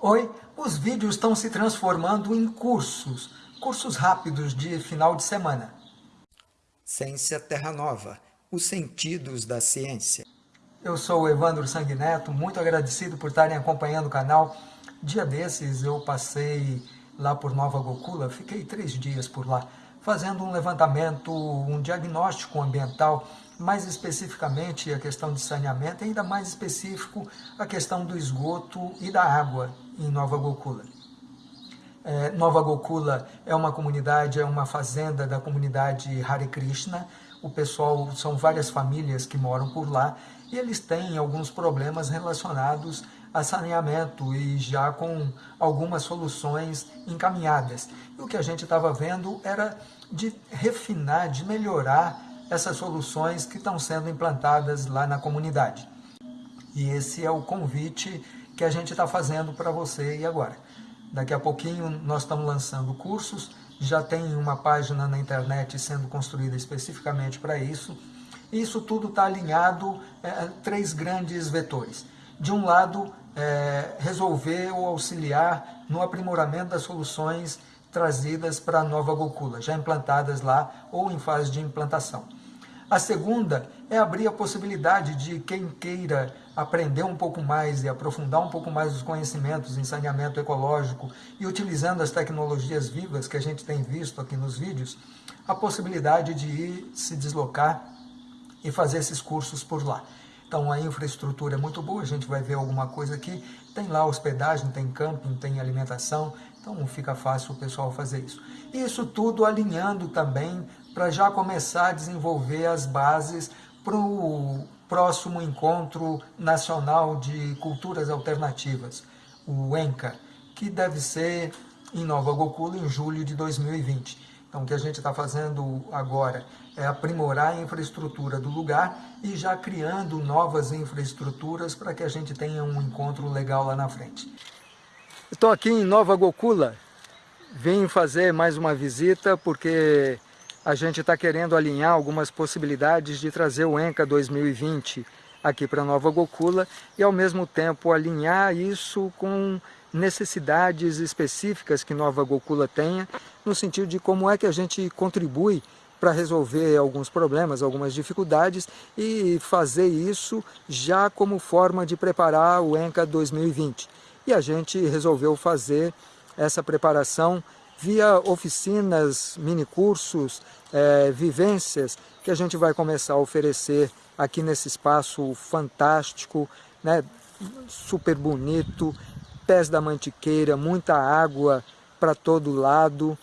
Oi, os vídeos estão se transformando em cursos, cursos rápidos de final de semana. Ciência Terra Nova, os sentidos da ciência. Eu sou o Evandro Sanguineto, muito agradecido por estarem acompanhando o canal. Dia desses eu passei lá por Nova Gokula, fiquei três dias por lá, fazendo um levantamento, um diagnóstico ambiental mais especificamente a questão de saneamento, ainda mais específico a questão do esgoto e da água em Nova Gokula. É, Nova Gokula é uma comunidade, é uma fazenda da comunidade Hare Krishna, o pessoal, são várias famílias que moram por lá, e eles têm alguns problemas relacionados a saneamento e já com algumas soluções encaminhadas. E o que a gente estava vendo era de refinar, de melhorar essas soluções que estão sendo implantadas lá na comunidade. E esse é o convite que a gente está fazendo para você e agora. Daqui a pouquinho nós estamos lançando cursos, já tem uma página na internet sendo construída especificamente para isso. Isso tudo está alinhado é, a três grandes vetores. De um lado, é, resolver ou auxiliar no aprimoramento das soluções trazidas para a nova Gokula, já implantadas lá ou em fase de implantação. A segunda é abrir a possibilidade de quem queira aprender um pouco mais e aprofundar um pouco mais os conhecimentos em saneamento ecológico e utilizando as tecnologias vivas que a gente tem visto aqui nos vídeos, a possibilidade de ir se deslocar e fazer esses cursos por lá. Então a infraestrutura é muito boa, a gente vai ver alguma coisa aqui, tem lá hospedagem, tem camping, tem alimentação, então fica fácil o pessoal fazer isso. Isso tudo alinhando também para já começar a desenvolver as bases para o próximo Encontro Nacional de Culturas Alternativas, o ENCA, que deve ser em Nova Gokula em julho de 2020. Então, o que a gente está fazendo agora é aprimorar a infraestrutura do lugar e já criando novas infraestruturas para que a gente tenha um encontro legal lá na frente. Estou aqui em Nova Gokula, vim fazer mais uma visita porque a gente está querendo alinhar algumas possibilidades de trazer o ENCA 2020 aqui para Nova Gokula e ao mesmo tempo alinhar isso com necessidades específicas que Nova Gokula tenha, no sentido de como é que a gente contribui para resolver alguns problemas, algumas dificuldades e fazer isso já como forma de preparar o ENCA 2020. E a gente resolveu fazer essa preparação via oficinas, minicursos, é, vivências que a gente vai começar a oferecer aqui nesse espaço fantástico, né, super bonito, pés da mantiqueira, muita água para todo lado,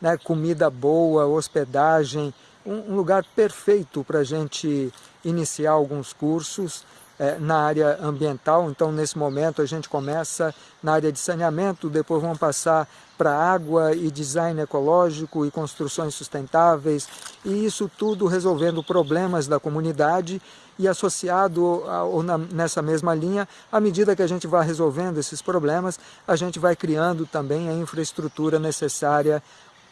né, comida boa, hospedagem, um, um lugar perfeito para a gente iniciar alguns cursos é, na área ambiental, então nesse momento a gente começa na área de saneamento, depois vamos passar para água e design ecológico e construções sustentáveis, e isso tudo resolvendo problemas da comunidade e associado a, ou na, nessa mesma linha, à medida que a gente vai resolvendo esses problemas, a gente vai criando também a infraestrutura necessária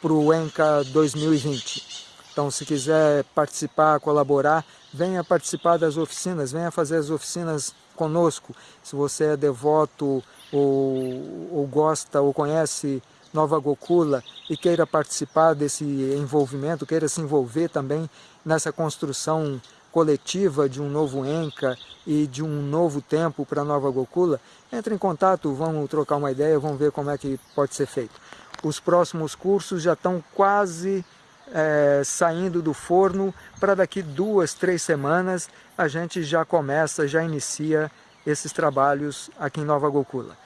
para o ENCA 2020. Então, se quiser participar, colaborar, venha participar das oficinas, venha fazer as oficinas conosco. Se você é devoto ou, ou gosta ou conhece Nova Gokula e queira participar desse envolvimento, queira se envolver também nessa construção coletiva de um novo ENCA e de um novo tempo para Nova Gokula, entre em contato, vamos trocar uma ideia, vamos ver como é que pode ser feito. Os próximos cursos já estão quase é, saindo do forno para daqui duas, três semanas a gente já começa, já inicia esses trabalhos aqui em Nova Gokula.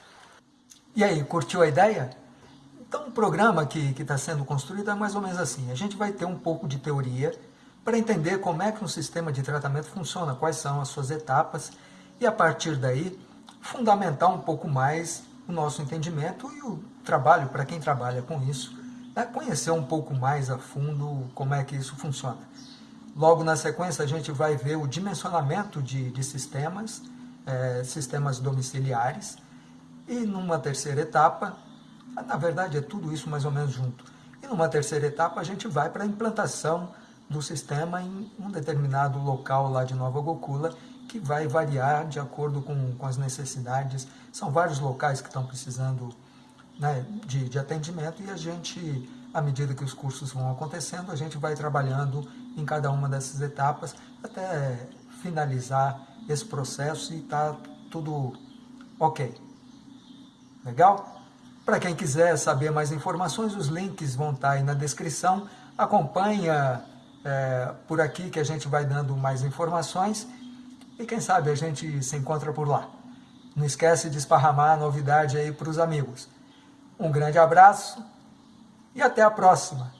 E aí, curtiu a ideia? Então o programa que está sendo construído é mais ou menos assim, a gente vai ter um pouco de teoria para entender como é que um sistema de tratamento funciona, quais são as suas etapas, e a partir daí fundamentar um pouco mais o nosso entendimento e o trabalho para quem trabalha com isso, é conhecer um pouco mais a fundo como é que isso funciona. Logo na sequência a gente vai ver o dimensionamento de, de sistemas, é, sistemas domiciliares, e numa terceira etapa, na verdade é tudo isso mais ou menos junto, e numa terceira etapa a gente vai para a implantação do sistema em um determinado local lá de Nova Gokula que vai variar de acordo com, com as necessidades. São vários locais que estão precisando né, de, de atendimento e a gente, à medida que os cursos vão acontecendo, a gente vai trabalhando em cada uma dessas etapas até finalizar esse processo e tá tudo ok. Legal? Para quem quiser saber mais informações, os links vão estar tá aí na descrição. Acompanha é, por aqui que a gente vai dando mais informações e quem sabe a gente se encontra por lá. Não esquece de esparramar a novidade aí para os amigos. Um grande abraço e até a próxima!